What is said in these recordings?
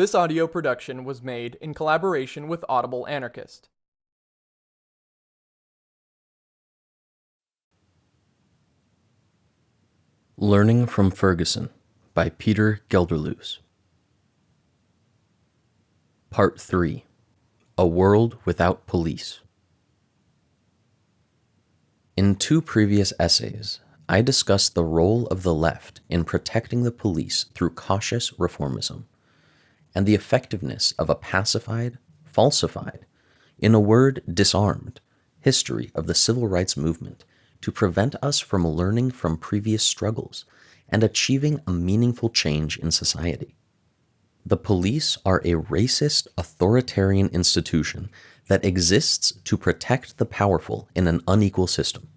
This audio production was made in collaboration with Audible Anarchist. Learning from Ferguson by Peter Gelderloos. Part 3 A World Without Police. In two previous essays, I discussed the role of the left in protecting the police through cautious reformism and the effectiveness of a pacified, falsified, in a word, disarmed, history of the civil rights movement to prevent us from learning from previous struggles and achieving a meaningful change in society. The police are a racist, authoritarian institution that exists to protect the powerful in an unequal system.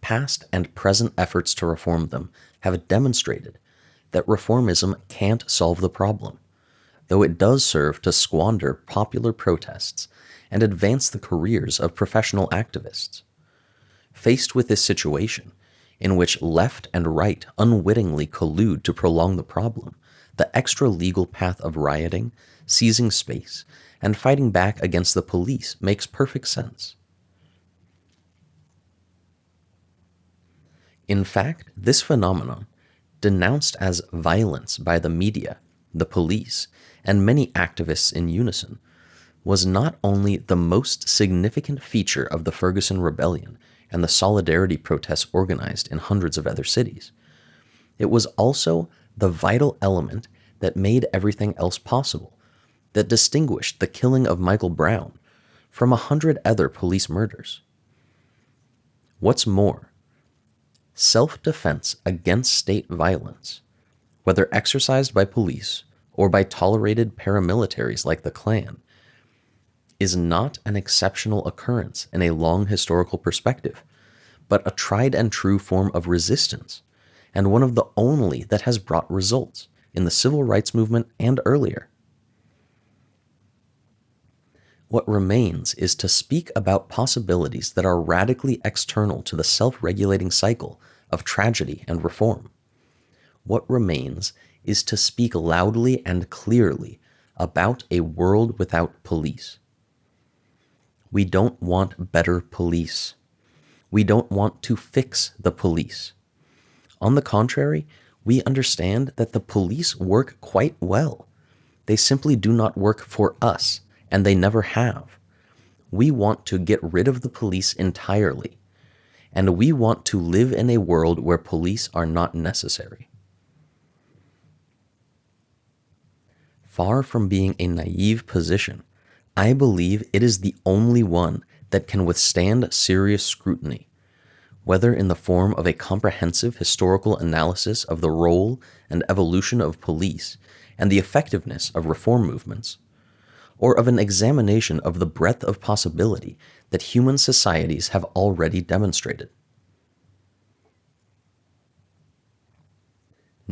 Past and present efforts to reform them have demonstrated that reformism can't solve the problem, though it does serve to squander popular protests and advance the careers of professional activists. Faced with this situation, in which left and right unwittingly collude to prolong the problem, the extra legal path of rioting, seizing space, and fighting back against the police makes perfect sense. In fact, this phenomenon, denounced as violence by the media, the police, and many activists in unison, was not only the most significant feature of the Ferguson Rebellion and the solidarity protests organized in hundreds of other cities, it was also the vital element that made everything else possible, that distinguished the killing of Michael Brown from a hundred other police murders. What's more, self defense against state violence, whether exercised by police or by tolerated paramilitaries like the Klan, is not an exceptional occurrence in a long historical perspective, but a tried and true form of resistance, and one of the only that has brought results in the civil rights movement and earlier. What remains is to speak about possibilities that are radically external to the self regulating cycle of tragedy and reform. What remains is to speak loudly and clearly about a world without police. We don't want better police. We don't want to fix the police. On the contrary, we understand that the police work quite well. They simply do not work for us, and they never have. We want to get rid of the police entirely, and we want to live in a world where police are not necessary. Far from being a naive position, I believe it is the only one that can withstand serious scrutiny, whether in the form of a comprehensive historical analysis of the role and evolution of police and the effectiveness of reform movements, or of an examination of the breadth of possibility that human societies have already demonstrated.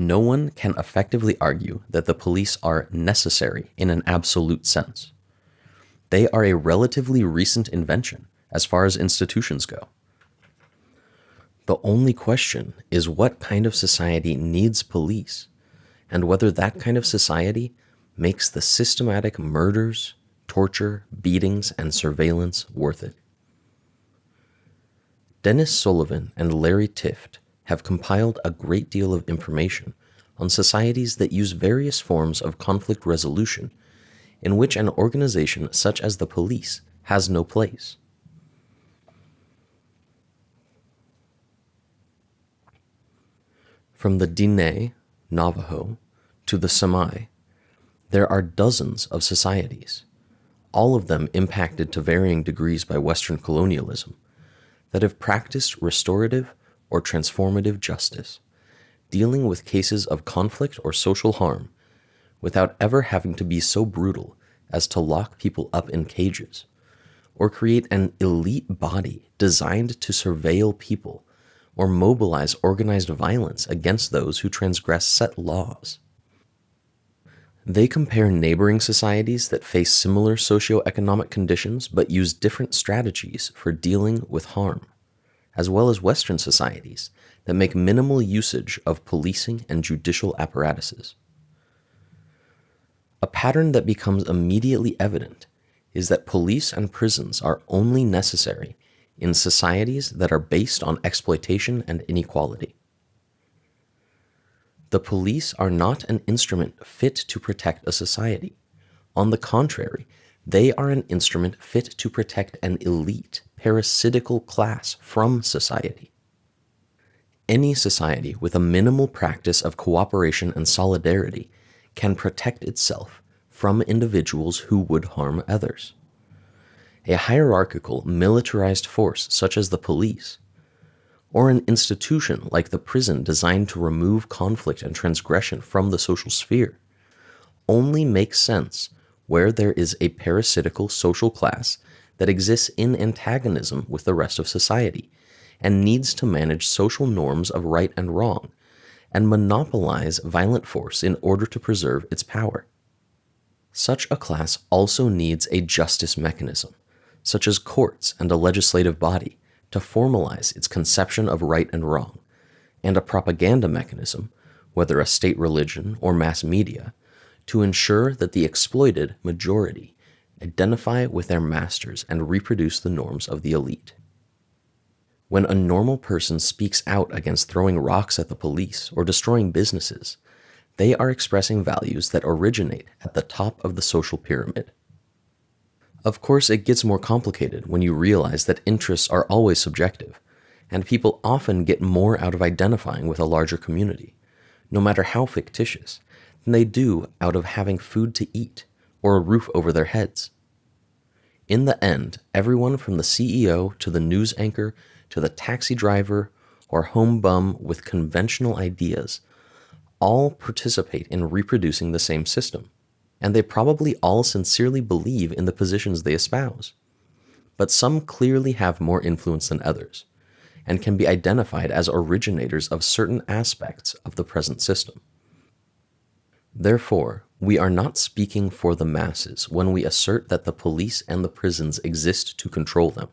No one can effectively argue that the police are necessary in an absolute sense. They are a relatively recent invention as far as institutions go. The only question is what kind of society needs police, and whether that kind of society makes the systematic murders, torture, beatings, and surveillance worth it. Dennis Sullivan and Larry Tifft have compiled a great deal of information on societies that use various forms of conflict resolution in which an organization such as the police has no place. From the Diné, Navajo, to the Semai, there are dozens of societies, all of them impacted to varying degrees by Western colonialism, that have practiced restorative or transformative justice, dealing with cases of conflict or social harm without ever having to be so brutal as to lock people up in cages, or create an elite body designed to surveil people or mobilize organized violence against those who transgress set laws. They compare neighboring societies that face similar socioeconomic conditions but use different strategies for dealing with harm as well as Western societies that make minimal usage of policing and judicial apparatuses. A pattern that becomes immediately evident is that police and prisons are only necessary in societies that are based on exploitation and inequality. The police are not an instrument fit to protect a society. On the contrary, they are an instrument fit to protect an elite, parasitical class from society. Any society with a minimal practice of cooperation and solidarity can protect itself from individuals who would harm others. A hierarchical, militarized force such as the police, or an institution like the prison designed to remove conflict and transgression from the social sphere, only makes sense where there is a parasitical social class that exists in antagonism with the rest of society and needs to manage social norms of right and wrong and monopolize violent force in order to preserve its power. Such a class also needs a justice mechanism, such as courts and a legislative body, to formalize its conception of right and wrong, and a propaganda mechanism, whether a state religion or mass media, to ensure that the exploited majority identify with their masters and reproduce the norms of the elite. When a normal person speaks out against throwing rocks at the police or destroying businesses, they are expressing values that originate at the top of the social pyramid. Of course, it gets more complicated when you realize that interests are always subjective, and people often get more out of identifying with a larger community, no matter how fictitious, than they do out of having food to eat or a roof over their heads. In the end, everyone from the CEO to the news anchor to the taxi driver or home bum with conventional ideas all participate in reproducing the same system, and they probably all sincerely believe in the positions they espouse. But some clearly have more influence than others, and can be identified as originators of certain aspects of the present system. Therefore, we are not speaking for the masses when we assert that the police and the prisons exist to control them.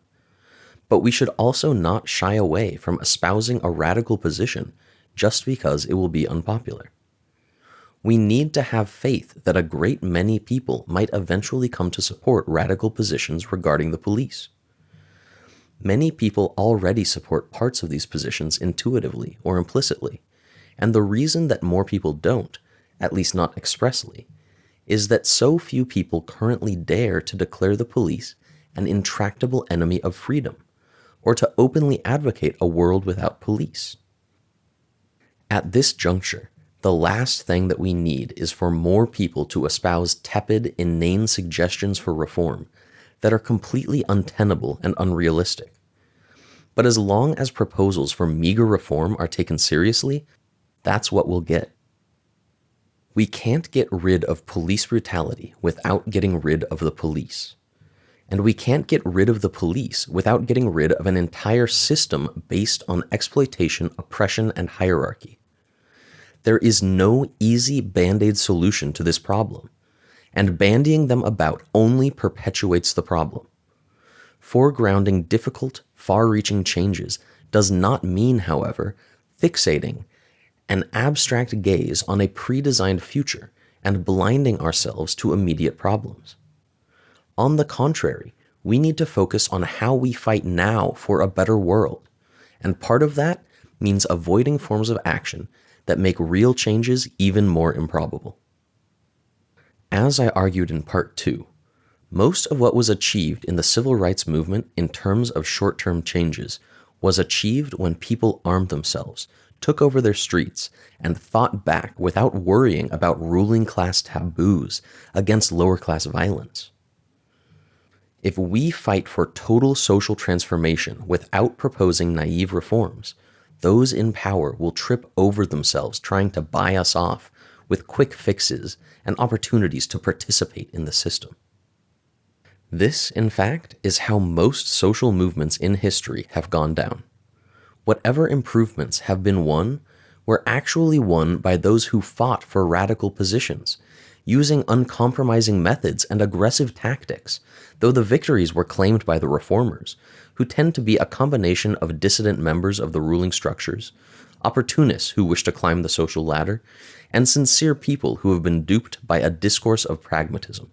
But we should also not shy away from espousing a radical position just because it will be unpopular. We need to have faith that a great many people might eventually come to support radical positions regarding the police. Many people already support parts of these positions intuitively or implicitly, and the reason that more people don't at least not expressly, is that so few people currently dare to declare the police an intractable enemy of freedom, or to openly advocate a world without police. At this juncture, the last thing that we need is for more people to espouse tepid, inane suggestions for reform that are completely untenable and unrealistic. But as long as proposals for meager reform are taken seriously, that's what we'll get. We can't get rid of police brutality without getting rid of the police. And we can't get rid of the police without getting rid of an entire system based on exploitation, oppression, and hierarchy. There is no easy band aid solution to this problem, and bandying them about only perpetuates the problem. Foregrounding difficult, far reaching changes does not mean, however, fixating an abstract gaze on a pre-designed future and blinding ourselves to immediate problems. On the contrary, we need to focus on how we fight now for a better world, and part of that means avoiding forms of action that make real changes even more improbable. As I argued in part 2, most of what was achieved in the civil rights movement in terms of short-term changes was achieved when people armed themselves took over their streets, and fought back without worrying about ruling class taboos against lower class violence. If we fight for total social transformation without proposing naive reforms, those in power will trip over themselves trying to buy us off with quick fixes and opportunities to participate in the system. This, in fact, is how most social movements in history have gone down whatever improvements have been won were actually won by those who fought for radical positions, using uncompromising methods and aggressive tactics, though the victories were claimed by the reformers, who tend to be a combination of dissident members of the ruling structures, opportunists who wish to climb the social ladder, and sincere people who have been duped by a discourse of pragmatism.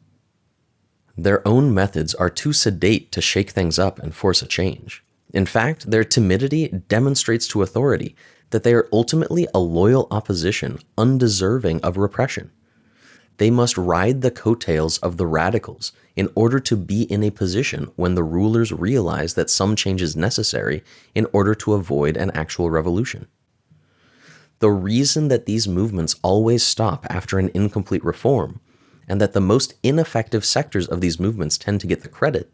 Their own methods are too sedate to shake things up and force a change. In fact, their timidity demonstrates to authority that they are ultimately a loyal opposition undeserving of repression. They must ride the coattails of the radicals in order to be in a position when the rulers realize that some change is necessary in order to avoid an actual revolution. The reason that these movements always stop after an incomplete reform, and that the most ineffective sectors of these movements tend to get the credit,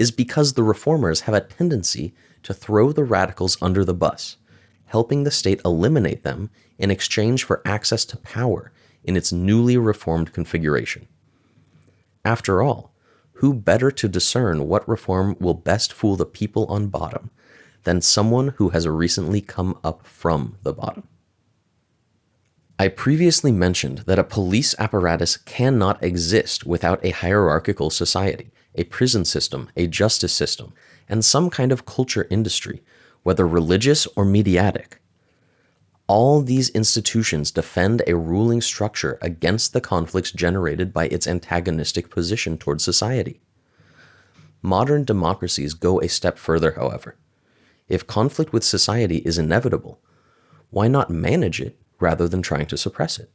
is because the reformers have a tendency to throw the radicals under the bus, helping the state eliminate them in exchange for access to power in its newly reformed configuration. After all, who better to discern what reform will best fool the people on bottom than someone who has recently come up from the bottom? I previously mentioned that a police apparatus cannot exist without a hierarchical society, a prison system, a justice system, and some kind of culture industry, whether religious or mediatic. All these institutions defend a ruling structure against the conflicts generated by its antagonistic position toward society. Modern democracies go a step further, however. If conflict with society is inevitable, why not manage it rather than trying to suppress it?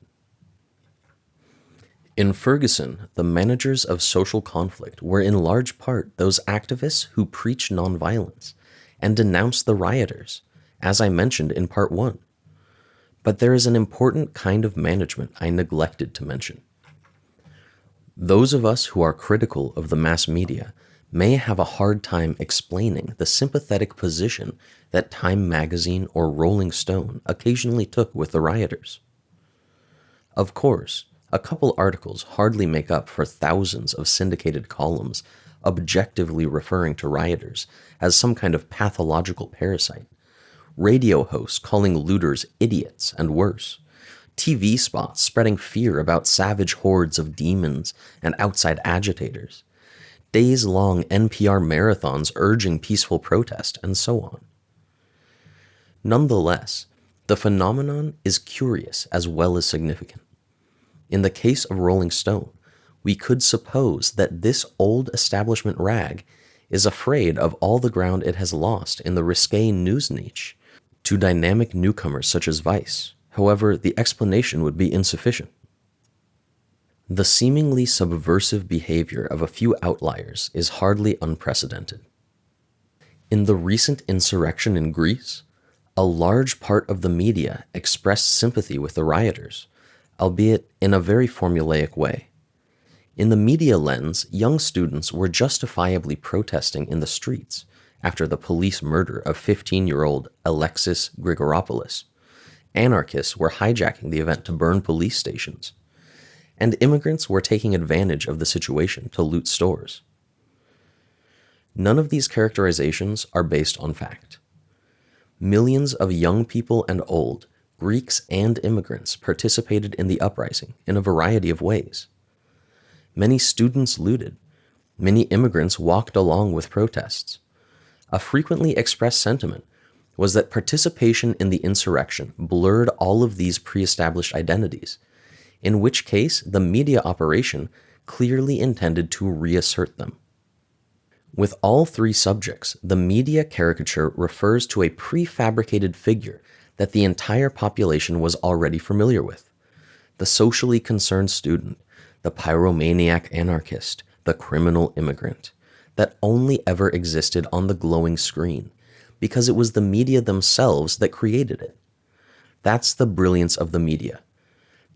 In Ferguson, the managers of social conflict were in large part those activists who preached nonviolence and denounced the rioters, as I mentioned in part one. But there is an important kind of management I neglected to mention. Those of us who are critical of the mass media may have a hard time explaining the sympathetic position that Time magazine or Rolling Stone occasionally took with the rioters. Of course, a couple articles hardly make up for thousands of syndicated columns objectively referring to rioters as some kind of pathological parasite, radio hosts calling looters idiots and worse, TV spots spreading fear about savage hordes of demons and outside agitators, days long NPR marathons urging peaceful protest, and so on. Nonetheless, the phenomenon is curious as well as significant. In the case of Rolling Stone, we could suppose that this old establishment rag is afraid of all the ground it has lost in the risque news niche to dynamic newcomers such as Vice. However, the explanation would be insufficient. The seemingly subversive behavior of a few outliers is hardly unprecedented. In the recent insurrection in Greece, a large part of the media expressed sympathy with the rioters, albeit in a very formulaic way. In the media lens, young students were justifiably protesting in the streets after the police murder of 15 year old Alexis Grigoropoulos. Anarchists were hijacking the event to burn police stations. And immigrants were taking advantage of the situation to loot stores. None of these characterizations are based on fact. Millions of young people and old Greeks and immigrants participated in the uprising in a variety of ways. Many students looted. Many immigrants walked along with protests. A frequently expressed sentiment was that participation in the insurrection blurred all of these pre established identities, in which case the media operation clearly intended to reassert them. With all three subjects, the media caricature refers to a prefabricated figure that the entire population was already familiar with. The socially concerned student, the pyromaniac anarchist, the criminal immigrant, that only ever existed on the glowing screen, because it was the media themselves that created it. That's the brilliance of the media.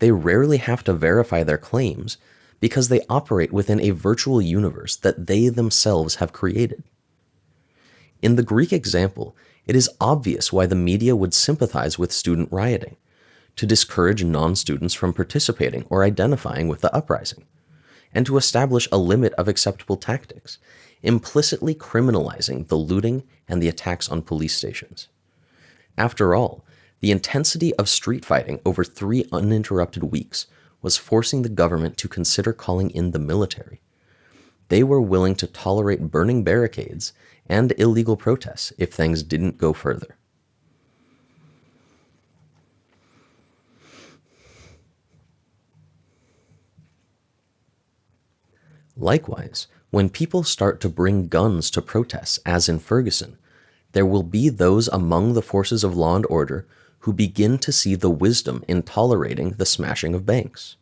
They rarely have to verify their claims because they operate within a virtual universe that they themselves have created. In the Greek example, it is obvious why the media would sympathize with student rioting, to discourage non students from participating or identifying with the uprising, and to establish a limit of acceptable tactics, implicitly criminalizing the looting and the attacks on police stations. After all, the intensity of street fighting over three uninterrupted weeks was forcing the government to consider calling in the military. They were willing to tolerate burning barricades and illegal protests if things didn't go further. Likewise, when people start to bring guns to protests, as in Ferguson, there will be those among the forces of law and order who begin to see the wisdom in tolerating the smashing of banks.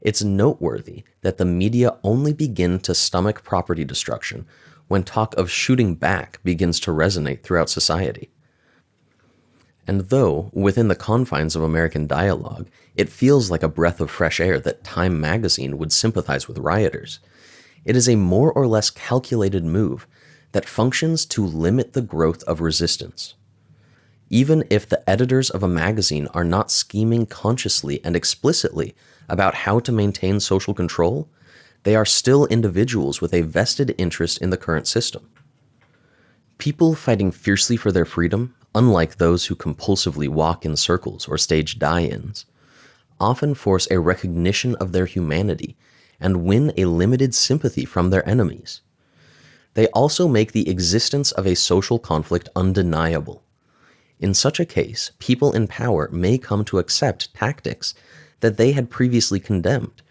It's noteworthy that the media only begin to stomach property destruction when talk of shooting back begins to resonate throughout society. And though, within the confines of American dialogue, it feels like a breath of fresh air that Time magazine would sympathize with rioters, it is a more or less calculated move that functions to limit the growth of resistance. Even if the editors of a magazine are not scheming consciously and explicitly about how to maintain social control, they are still individuals with a vested interest in the current system. People fighting fiercely for their freedom, unlike those who compulsively walk in circles or stage die ins, often force a recognition of their humanity and win a limited sympathy from their enemies. They also make the existence of a social conflict undeniable. In such a case, people in power may come to accept tactics that they had previously condemned,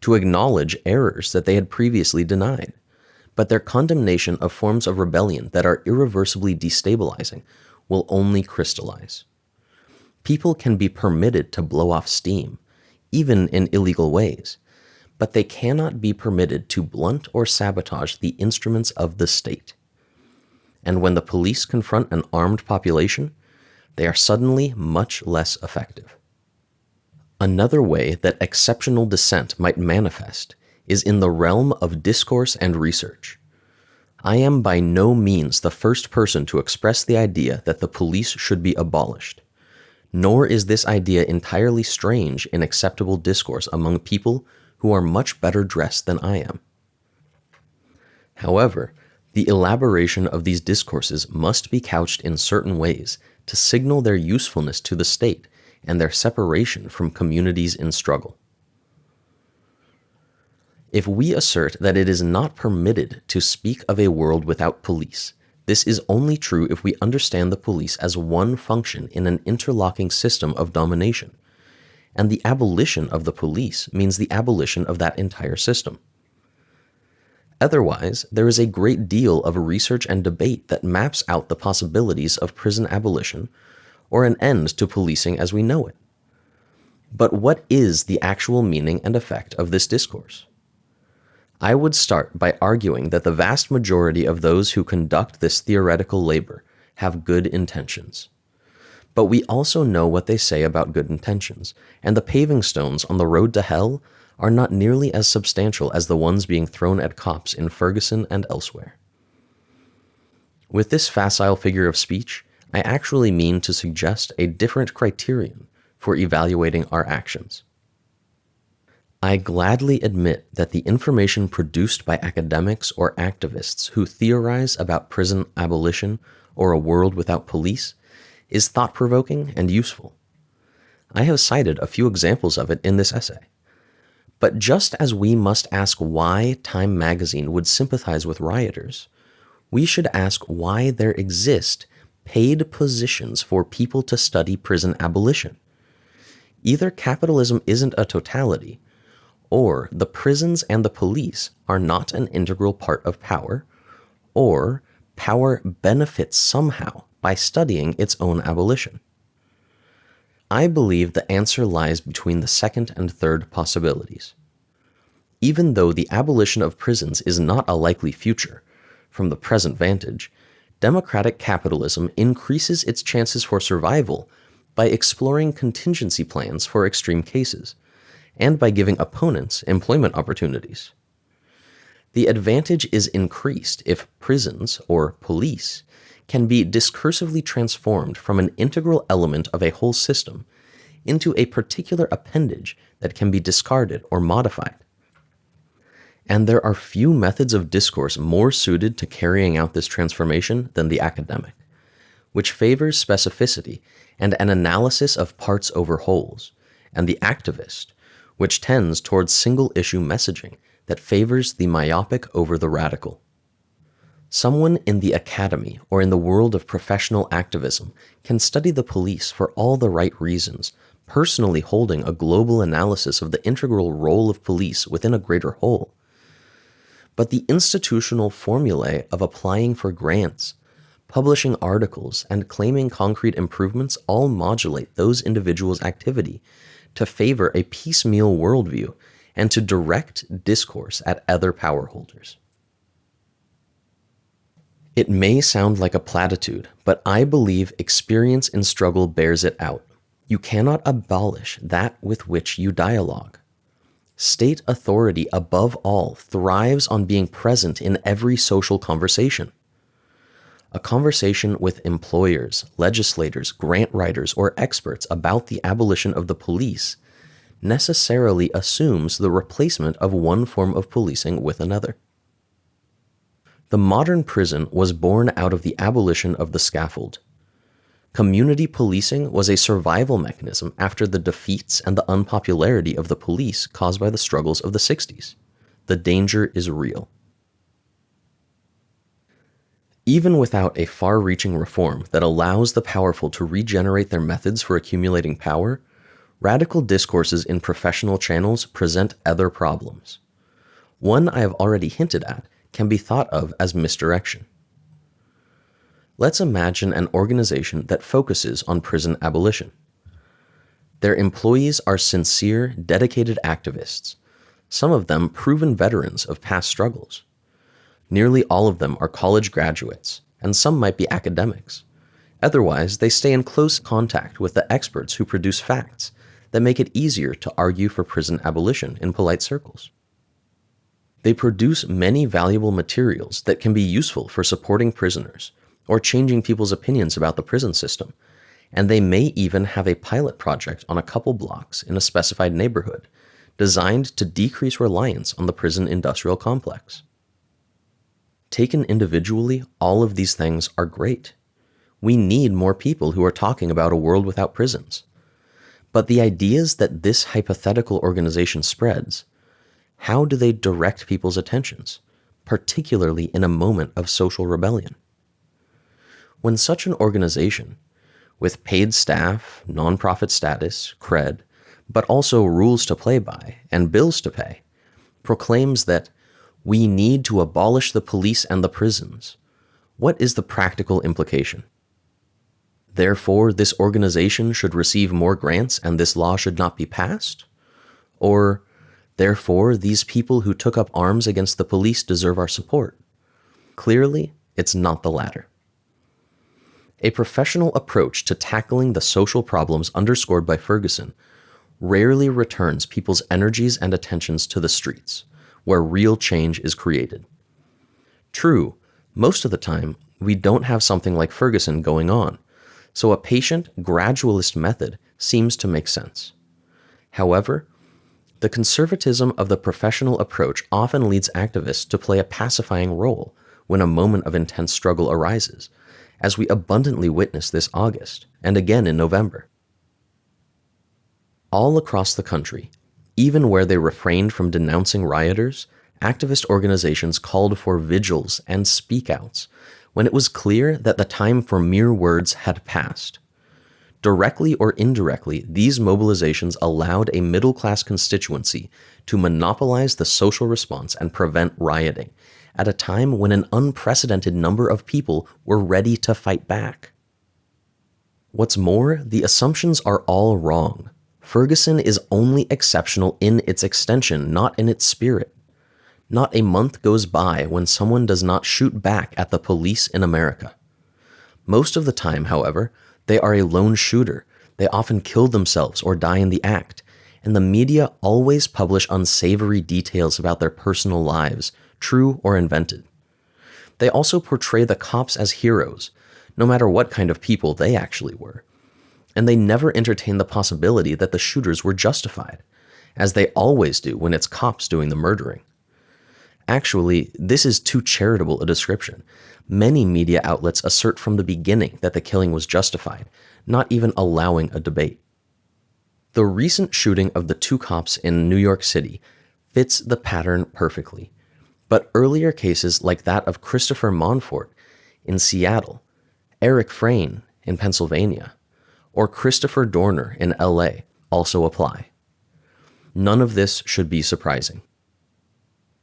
to acknowledge errors that they had previously denied. But their condemnation of forms of rebellion that are irreversibly destabilizing will only crystallize. People can be permitted to blow off steam, even in illegal ways, but they cannot be permitted to blunt or sabotage the instruments of the state. And when the police confront an armed population, they are suddenly much less effective. Another way that exceptional dissent might manifest is in the realm of discourse and research. I am by no means the first person to express the idea that the police should be abolished, nor is this idea entirely strange in acceptable discourse among people who are much better dressed than I am. However, the elaboration of these discourses must be couched in certain ways to signal their usefulness to the state and their separation from communities in struggle. If we assert that it is not permitted to speak of a world without police, this is only true if we understand the police as one function in an interlocking system of domination, and the abolition of the police means the abolition of that entire system. Otherwise, there is a great deal of research and debate that maps out the possibilities of prison abolition or an end to policing as we know it. But what is the actual meaning and effect of this discourse? I would start by arguing that the vast majority of those who conduct this theoretical labor have good intentions. But we also know what they say about good intentions, and the paving stones on the road to hell are not nearly as substantial as the ones being thrown at cops in Ferguson and elsewhere. With this facile figure of speech, I actually mean to suggest a different criterion for evaluating our actions. I gladly admit that the information produced by academics or activists who theorize about prison abolition or a world without police is thought provoking and useful. I have cited a few examples of it in this essay. But just as we must ask why Time magazine would sympathize with rioters, we should ask why there exist paid positions for people to study prison abolition. Either capitalism isn't a totality, or the prisons and the police are not an integral part of power, or power benefits somehow by studying its own abolition. I believe the answer lies between the second and third possibilities. Even though the abolition of prisons is not a likely future, from the present vantage, democratic capitalism increases its chances for survival by exploring contingency plans for extreme cases, and by giving opponents employment opportunities. The advantage is increased if prisons, or police, can be discursively transformed from an integral element of a whole system into a particular appendage that can be discarded or modified and there are few methods of discourse more suited to carrying out this transformation than the academic, which favors specificity and an analysis of parts over wholes, and the activist, which tends towards single issue messaging that favors the myopic over the radical. Someone in the academy or in the world of professional activism can study the police for all the right reasons, personally holding a global analysis of the integral role of police within a greater whole but the institutional formulae of applying for grants, publishing articles, and claiming concrete improvements all modulate those individuals' activity to favor a piecemeal worldview and to direct discourse at other power holders. It may sound like a platitude, but I believe experience in struggle bears it out. You cannot abolish that with which you dialogue. State authority above all thrives on being present in every social conversation. A conversation with employers, legislators, grant writers, or experts about the abolition of the police necessarily assumes the replacement of one form of policing with another. The modern prison was born out of the abolition of the scaffold. Community policing was a survival mechanism after the defeats and the unpopularity of the police caused by the struggles of the 60s. The danger is real. Even without a far reaching reform that allows the powerful to regenerate their methods for accumulating power, radical discourses in professional channels present other problems. One I have already hinted at can be thought of as misdirection. Let's imagine an organization that focuses on prison abolition. Their employees are sincere, dedicated activists, some of them proven veterans of past struggles. Nearly all of them are college graduates, and some might be academics. Otherwise, they stay in close contact with the experts who produce facts that make it easier to argue for prison abolition in polite circles. They produce many valuable materials that can be useful for supporting prisoners or changing people's opinions about the prison system, and they may even have a pilot project on a couple blocks in a specified neighborhood designed to decrease reliance on the prison industrial complex. Taken individually, all of these things are great. We need more people who are talking about a world without prisons. But the ideas that this hypothetical organization spreads how do they direct people's attentions, particularly in a moment of social rebellion? When such an organization, with paid staff, nonprofit status, cred, but also rules to play by and bills to pay, proclaims that we need to abolish the police and the prisons, what is the practical implication? Therefore, this organization should receive more grants and this law should not be passed? Or, Therefore, these people who took up arms against the police deserve our support. Clearly, it's not the latter. A professional approach to tackling the social problems underscored by Ferguson rarely returns people's energies and attentions to the streets, where real change is created. True, most of the time, we don't have something like Ferguson going on, so a patient, gradualist method seems to make sense. However, the conservatism of the professional approach often leads activists to play a pacifying role when a moment of intense struggle arises, as we abundantly witnessed this August and again in November. All across the country, even where they refrained from denouncing rioters, activist organizations called for vigils and speakouts when it was clear that the time for mere words had passed. Directly or indirectly, these mobilizations allowed a middle class constituency to monopolize the social response and prevent rioting at a time when an unprecedented number of people were ready to fight back. What's more, the assumptions are all wrong. Ferguson is only exceptional in its extension, not in its spirit. Not a month goes by when someone does not shoot back at the police in America. Most of the time, however, they are a lone shooter. They often kill themselves or die in the act. And the media always publish unsavory details about their personal lives, true or invented. They also portray the cops as heroes, no matter what kind of people they actually were. And they never entertain the possibility that the shooters were justified, as they always do when it's cops doing the murdering. Actually, this is too charitable a description. Many media outlets assert from the beginning that the killing was justified, not even allowing a debate. The recent shooting of the two cops in New York City fits the pattern perfectly, but earlier cases like that of Christopher Monfort in Seattle, Eric Frein in Pennsylvania, or Christopher Dorner in LA also apply. None of this should be surprising.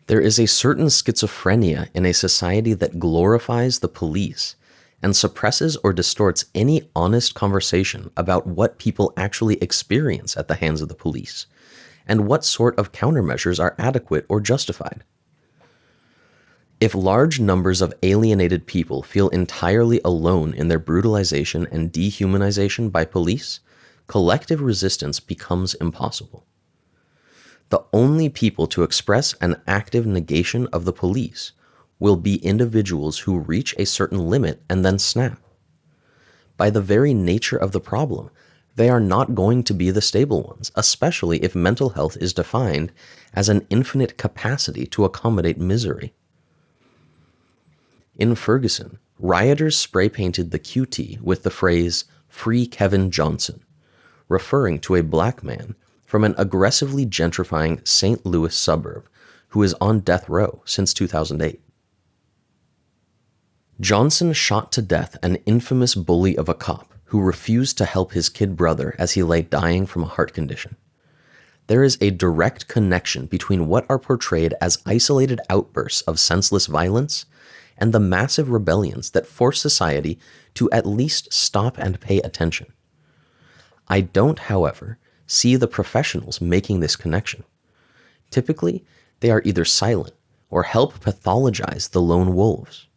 There is a certain schizophrenia in a society that glorifies the police and suppresses or distorts any honest conversation about what people actually experience at the hands of the police and what sort of countermeasures are adequate or justified. If large numbers of alienated people feel entirely alone in their brutalization and dehumanization by police, collective resistance becomes impossible. The only people to express an active negation of the police will be individuals who reach a certain limit and then snap. By the very nature of the problem, they are not going to be the stable ones, especially if mental health is defined as an infinite capacity to accommodate misery. In Ferguson, rioters spray painted the QT with the phrase, Free Kevin Johnson, referring to a black man from an aggressively gentrifying St. Louis suburb who is on death row since 2008. Johnson shot to death an infamous bully of a cop who refused to help his kid brother as he lay dying from a heart condition. There is a direct connection between what are portrayed as isolated outbursts of senseless violence and the massive rebellions that force society to at least stop and pay attention. I don't, however, see the professionals making this connection. Typically, they are either silent or help pathologize the lone wolves.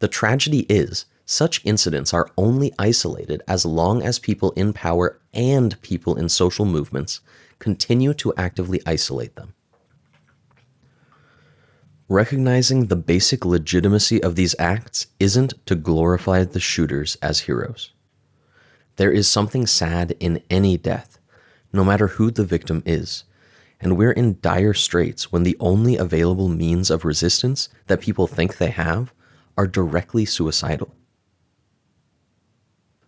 The tragedy is such incidents are only isolated as long as people in power and people in social movements continue to actively isolate them. Recognizing the basic legitimacy of these acts isn't to glorify the shooters as heroes. There is something sad in any death, no matter who the victim is, and we're in dire straits when the only available means of resistance that people think they have are directly suicidal.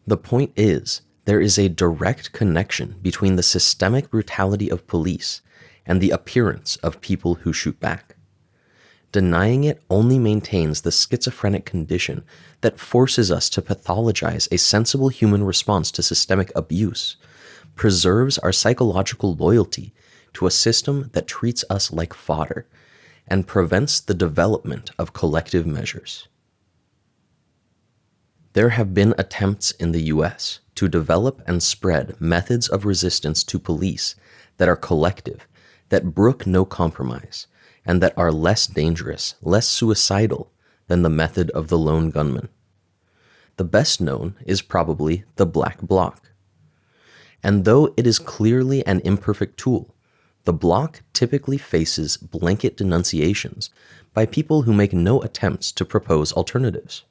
The point is, there is a direct connection between the systemic brutality of police and the appearance of people who shoot back. Denying it only maintains the schizophrenic condition that forces us to pathologize a sensible human response to systemic abuse, preserves our psychological loyalty to a system that treats us like fodder, and prevents the development of collective measures. There have been attempts in the US to develop and spread methods of resistance to police that are collective, that brook no compromise, and that are less dangerous, less suicidal than the method of the lone gunman. The best known is probably the Black bloc. And though it is clearly an imperfect tool, the bloc typically faces blanket denunciations by people who make no attempts to propose alternatives.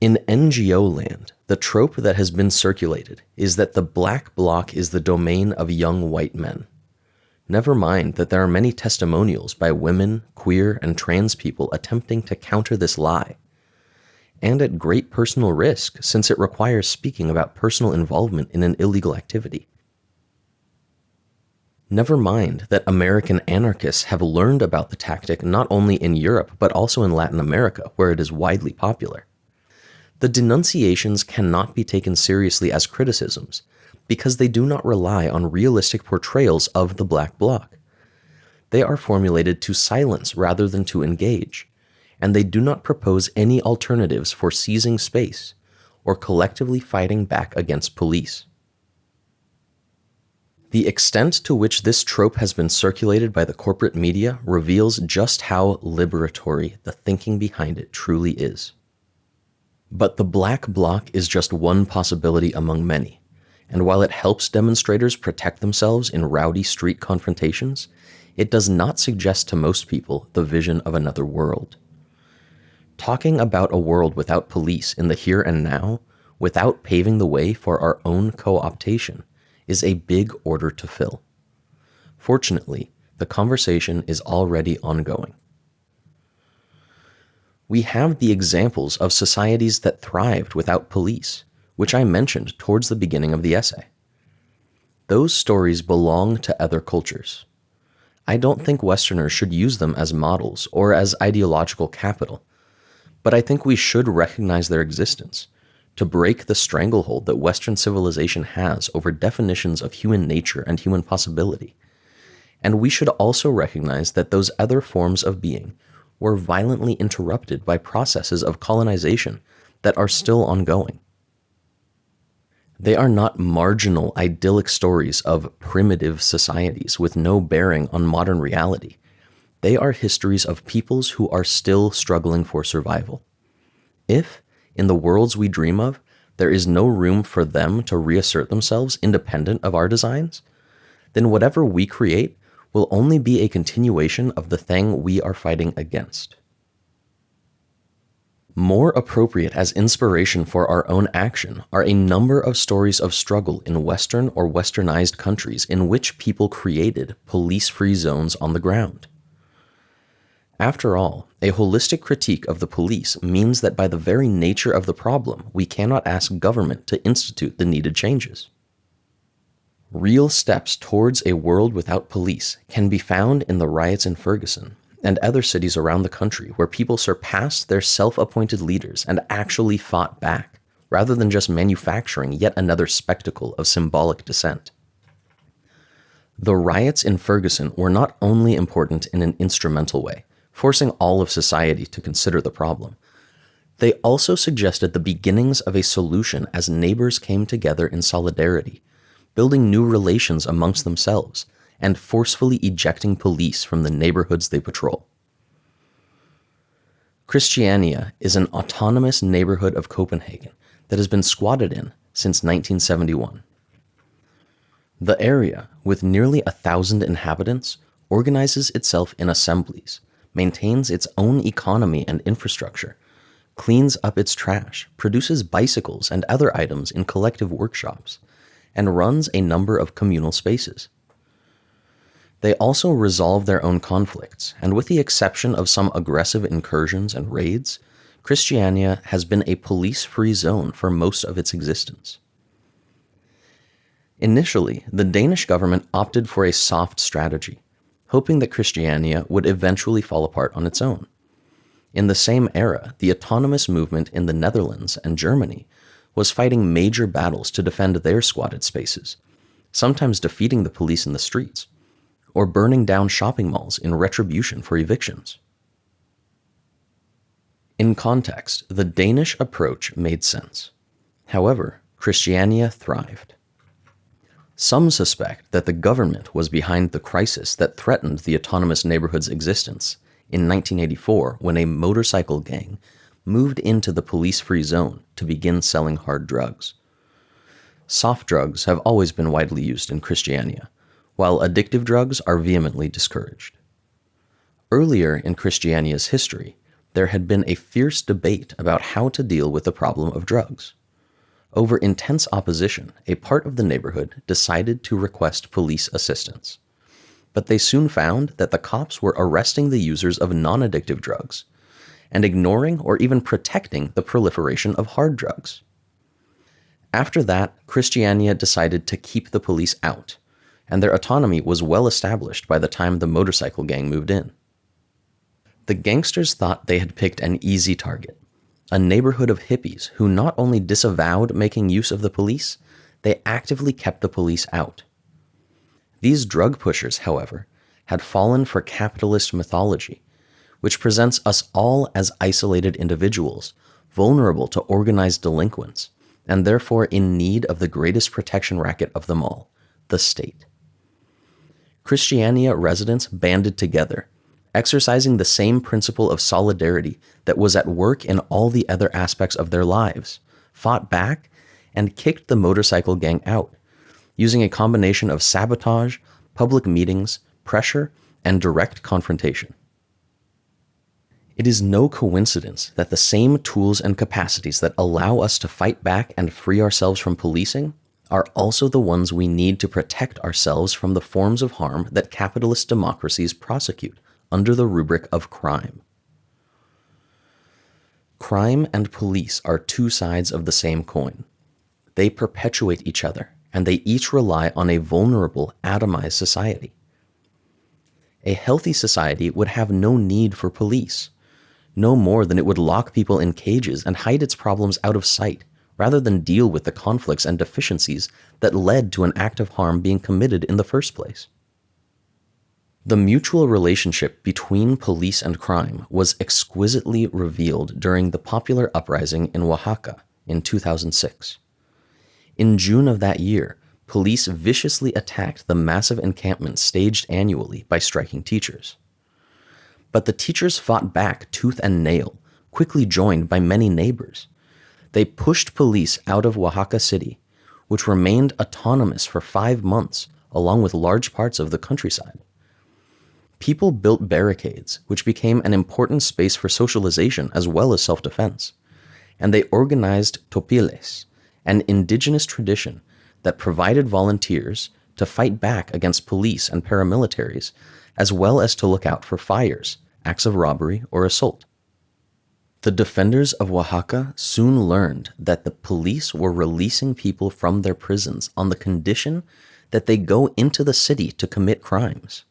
In NGO land, the trope that has been circulated is that the black bloc is the domain of young white men. Never mind that there are many testimonials by women, queer, and trans people attempting to counter this lie. And at great personal risk, since it requires speaking about personal involvement in an illegal activity. Never mind that American anarchists have learned about the tactic not only in Europe, but also in Latin America, where it is widely popular. The denunciations cannot be taken seriously as criticisms because they do not rely on realistic portrayals of the Black Bloc. They are formulated to silence rather than to engage, and they do not propose any alternatives for seizing space or collectively fighting back against police. The extent to which this trope has been circulated by the corporate media reveals just how liberatory the thinking behind it truly is. But the black bloc is just one possibility among many, and while it helps demonstrators protect themselves in rowdy street confrontations, it does not suggest to most people the vision of another world. Talking about a world without police in the here and now, without paving the way for our own co optation, is a big order to fill. Fortunately, the conversation is already ongoing we have the examples of societies that thrived without police, which I mentioned towards the beginning of the essay. Those stories belong to other cultures. I don't think Westerners should use them as models or as ideological capital, but I think we should recognize their existence to break the stranglehold that Western civilization has over definitions of human nature and human possibility, and we should also recognize that those other forms of being were violently interrupted by processes of colonization that are still ongoing. They are not marginal, idyllic stories of primitive societies with no bearing on modern reality. They are histories of peoples who are still struggling for survival. If, in the worlds we dream of, there is no room for them to reassert themselves independent of our designs, then whatever we create will only be a continuation of the thing we are fighting against. More appropriate as inspiration for our own action are a number of stories of struggle in Western or Westernized countries in which people created police free zones on the ground. After all, a holistic critique of the police means that by the very nature of the problem, we cannot ask government to institute the needed changes. Real steps towards a world without police can be found in the riots in Ferguson, and other cities around the country where people surpassed their self appointed leaders and actually fought back, rather than just manufacturing yet another spectacle of symbolic dissent. The riots in Ferguson were not only important in an instrumental way, forcing all of society to consider the problem, they also suggested the beginnings of a solution as neighbors came together in solidarity, building new relations amongst themselves and forcefully ejecting police from the neighborhoods they patrol. Christiania is an autonomous neighborhood of Copenhagen that has been squatted in since 1971. The area, with nearly a thousand inhabitants, organizes itself in assemblies, maintains its own economy and infrastructure, cleans up its trash, produces bicycles and other items in collective workshops, and runs a number of communal spaces. They also resolve their own conflicts, and with the exception of some aggressive incursions and raids, Christiania has been a police free zone for most of its existence. Initially, the Danish government opted for a soft strategy, hoping that Christiania would eventually fall apart on its own. In the same era, the autonomous movement in the Netherlands and Germany was fighting major battles to defend their squatted spaces, sometimes defeating the police in the streets or burning down shopping malls in retribution for evictions. In context, the Danish approach made sense. However, Christiania thrived. Some suspect that the government was behind the crisis that threatened the autonomous neighborhood's existence in 1984 when a motorcycle gang moved into the police free zone to begin selling hard drugs. Soft drugs have always been widely used in Christiania, while addictive drugs are vehemently discouraged. Earlier in Christiania's history, there had been a fierce debate about how to deal with the problem of drugs. Over intense opposition, a part of the neighborhood decided to request police assistance. But they soon found that the cops were arresting the users of non addictive drugs and ignoring or even protecting the proliferation of hard drugs. After that, Christiania decided to keep the police out and their autonomy was well established by the time the motorcycle gang moved in. The gangsters thought they had picked an easy target, a neighborhood of hippies who not only disavowed making use of the police, they actively kept the police out. These drug pushers, however, had fallen for capitalist mythology, which presents us all as isolated individuals, vulnerable to organized delinquents, and therefore in need of the greatest protection racket of them all, the state. Christiania residents banded together, exercising the same principle of solidarity that was at work in all the other aspects of their lives, fought back, and kicked the motorcycle gang out, using a combination of sabotage, public meetings, pressure, and direct confrontation. It is no coincidence that the same tools and capacities that allow us to fight back and free ourselves from policing are also the ones we need to protect ourselves from the forms of harm that capitalist democracies prosecute under the rubric of crime. Crime and police are two sides of the same coin. They perpetuate each other, and they each rely on a vulnerable, atomized society. A healthy society would have no need for police, no more than it would lock people in cages and hide its problems out of sight rather than deal with the conflicts and deficiencies that led to an act of harm being committed in the first place. The mutual relationship between police and crime was exquisitely revealed during the popular uprising in Oaxaca in 2006. In June of that year, police viciously attacked the massive encampment staged annually by striking teachers. But the teachers fought back tooth and nail, quickly joined by many neighbors. They pushed police out of Oaxaca City, which remained autonomous for five months, along with large parts of the countryside. People built barricades, which became an important space for socialization as well as self defense. And they organized topiles, an indigenous tradition that provided volunteers to fight back against police and paramilitaries, as well as to look out for fires, acts of robbery, or assault. The defenders of Oaxaca soon learned that the police were releasing people from their prisons on the condition that they go into the city to commit crimes.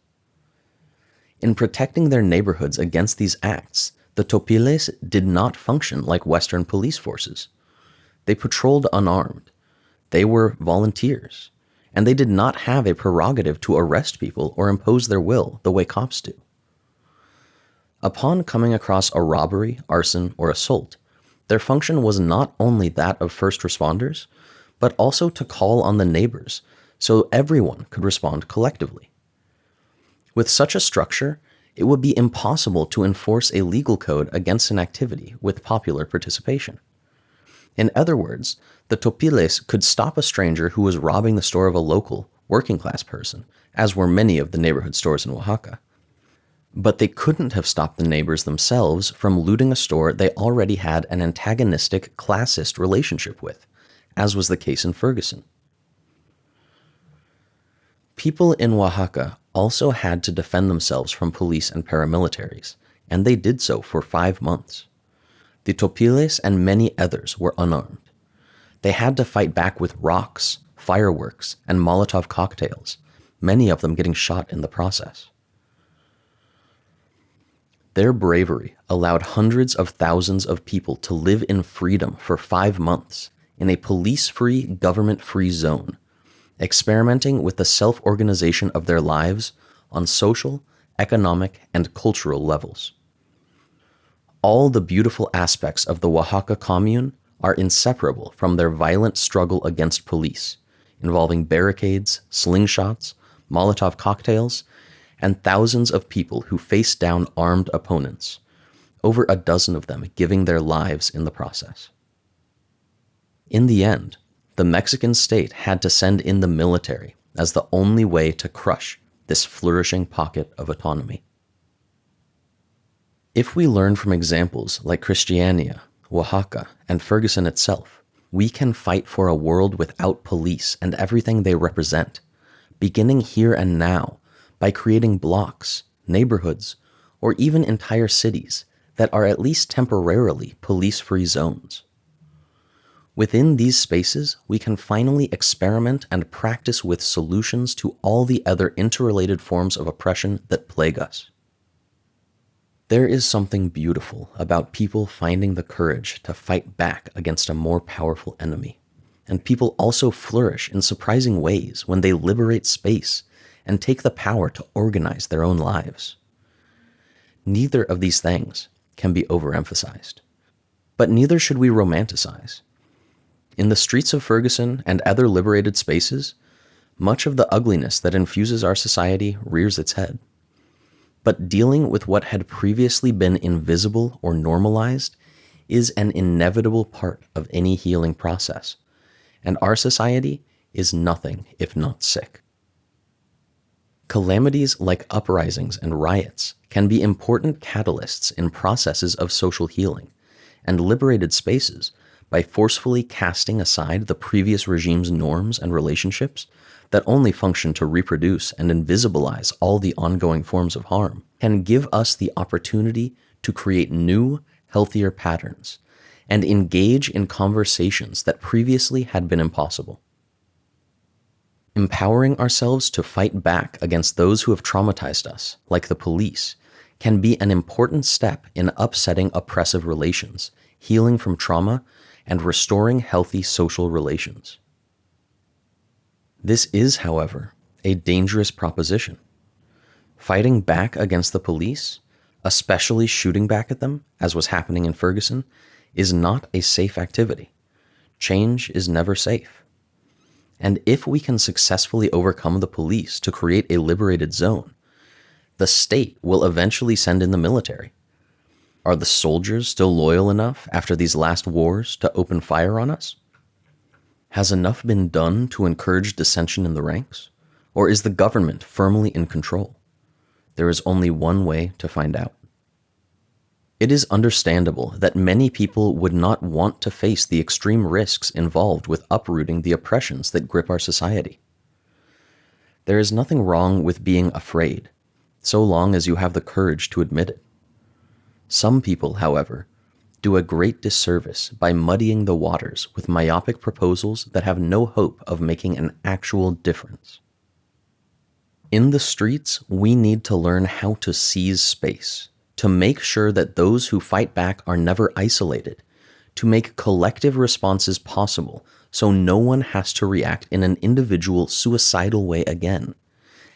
In protecting their neighborhoods against these acts, the Topiles did not function like Western police forces. They patrolled unarmed. They were volunteers. And they did not have a prerogative to arrest people or impose their will the way cops do. Upon coming across a robbery, arson, or assault, their function was not only that of first responders, but also to call on the neighbors so everyone could respond collectively. With such a structure, it would be impossible to enforce a legal code against an activity with popular participation. In other words, the topiles could stop a stranger who was robbing the store of a local, working class person, as were many of the neighborhood stores in Oaxaca. But they couldn't have stopped the neighbors themselves from looting a store they already had an antagonistic, classist relationship with, as was the case in Ferguson. People in Oaxaca also had to defend themselves from police and paramilitaries, and they did so for five months. The Topiles and many others were unarmed. They had to fight back with rocks, fireworks, and Molotov cocktails, many of them getting shot in the process. Their bravery allowed hundreds of thousands of people to live in freedom for five months in a police free, government free zone experimenting with the self organization of their lives on social, economic, and cultural levels. All the beautiful aspects of the Oaxaca commune are inseparable from their violent struggle against police, involving barricades, slingshots, Molotov cocktails, and thousands of people who faced down armed opponents, over a dozen of them giving their lives in the process. In the end, the Mexican state had to send in the military as the only way to crush this flourishing pocket of autonomy. If we learn from examples like Christiania, Oaxaca, and Ferguson itself, we can fight for a world without police and everything they represent, beginning here and now by creating blocks, neighborhoods, or even entire cities that are at least temporarily police free zones. Within these spaces, we can finally experiment and practice with solutions to all the other interrelated forms of oppression that plague us. There is something beautiful about people finding the courage to fight back against a more powerful enemy. And people also flourish in surprising ways when they liberate space and take the power to organize their own lives. Neither of these things can be overemphasized. But neither should we romanticize. In the streets of Ferguson and other liberated spaces, much of the ugliness that infuses our society rears its head. But dealing with what had previously been invisible or normalized is an inevitable part of any healing process, and our society is nothing if not sick. Calamities like uprisings and riots can be important catalysts in processes of social healing, and liberated spaces by forcefully casting aside the previous regime's norms and relationships that only function to reproduce and invisibilize all the ongoing forms of harm, can give us the opportunity to create new, healthier patterns and engage in conversations that previously had been impossible. Empowering ourselves to fight back against those who have traumatized us, like the police, can be an important step in upsetting oppressive relations, healing from trauma, and restoring healthy social relations. This is, however, a dangerous proposition. Fighting back against the police, especially shooting back at them, as was happening in Ferguson, is not a safe activity. Change is never safe. And if we can successfully overcome the police to create a liberated zone, the state will eventually send in the military. Are the soldiers still loyal enough after these last wars to open fire on us? Has enough been done to encourage dissension in the ranks? Or is the government firmly in control? There is only one way to find out. It is understandable that many people would not want to face the extreme risks involved with uprooting the oppressions that grip our society. There is nothing wrong with being afraid, so long as you have the courage to admit it. Some people, however, do a great disservice by muddying the waters with myopic proposals that have no hope of making an actual difference. In the streets, we need to learn how to seize space to make sure that those who fight back are never isolated, to make collective responses possible so no one has to react in an individual suicidal way again,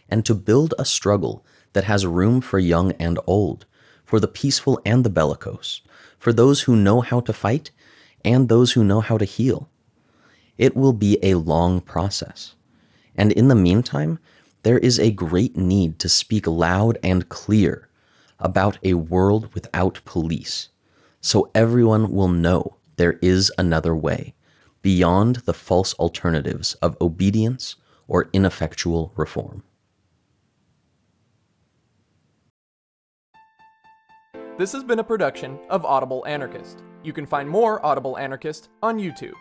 and to build a struggle that has room for young and old, for the peaceful and the bellicose, for those who know how to fight and those who know how to heal. It will be a long process. And in the meantime, there is a great need to speak loud and clear about a world without police, so everyone will know there is another way, beyond the false alternatives of obedience or ineffectual reform. This has been a production of Audible Anarchist. You can find more Audible Anarchist on YouTube.